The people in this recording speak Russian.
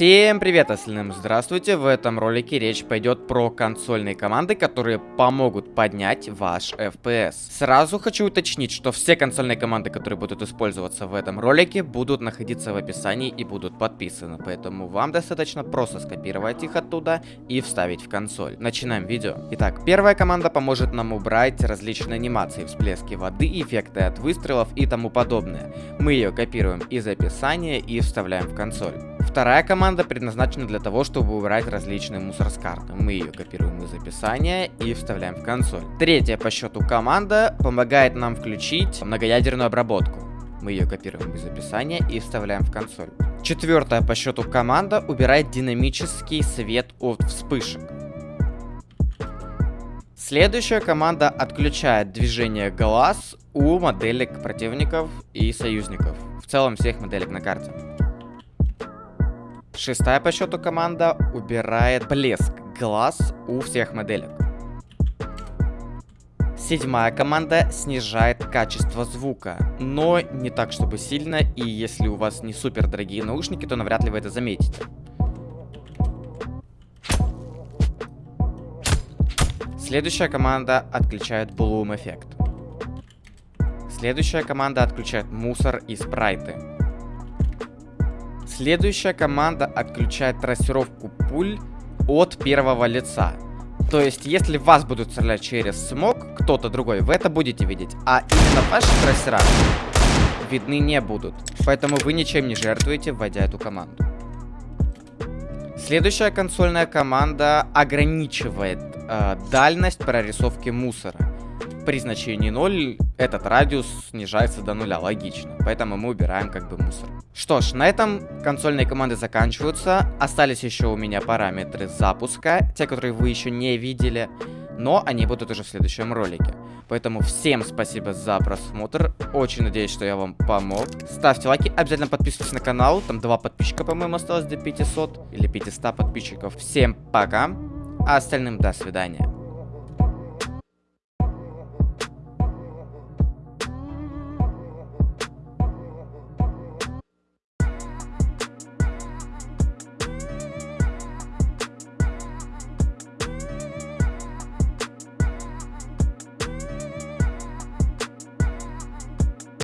Всем привет, остальным здравствуйте! В этом ролике речь пойдет про консольные команды, которые помогут поднять ваш FPS. Сразу хочу уточнить, что все консольные команды, которые будут использоваться в этом ролике, будут находиться в описании и будут подписаны, поэтому вам достаточно просто скопировать их оттуда и вставить в консоль. Начинаем видео. Итак, первая команда поможет нам убрать различные анимации, всплески воды, эффекты от выстрелов и тому подобное. Мы ее копируем из описания и вставляем в консоль. Вторая команда предназначена для того, чтобы убрать различные мусор с карты. Мы ее копируем из описания и вставляем в консоль. Третья по счету команда помогает нам включить многоядерную обработку. Мы ее копируем из описания и вставляем в консоль. Четвертая по счету команда убирает динамический свет от вспышек. Следующая команда отключает движение глаз у моделек противников и союзников. В целом всех моделек на карте. Шестая по счету команда убирает блеск глаз у всех моделек. Седьмая команда снижает качество звука, но не так, чтобы сильно, и если у вас не супер дорогие наушники, то навряд ли вы это заметите. Следующая команда отключает Bloom эффект. Следующая команда отключает мусор и спрайты. Следующая команда отключает трассировку пуль от первого лица. То есть, если вас будут стрелять через смог, кто-то другой, вы это будете видеть. А именно ваши трассера видны не будут. Поэтому вы ничем не жертвуете, вводя эту команду. Следующая консольная команда ограничивает э, дальность прорисовки мусора при значении 0 этот радиус снижается до нуля, логично. Поэтому мы убираем как бы мусор. Что ж, на этом консольные команды заканчиваются. Остались еще у меня параметры запуска, те, которые вы еще не видели. Но они будут уже в следующем ролике. Поэтому всем спасибо за просмотр. Очень надеюсь, что я вам помог. Ставьте лайки, обязательно подписывайтесь на канал. Там два подписчика, по-моему, осталось до 500 или 500 подписчиков. Всем пока, а остальным до свидания.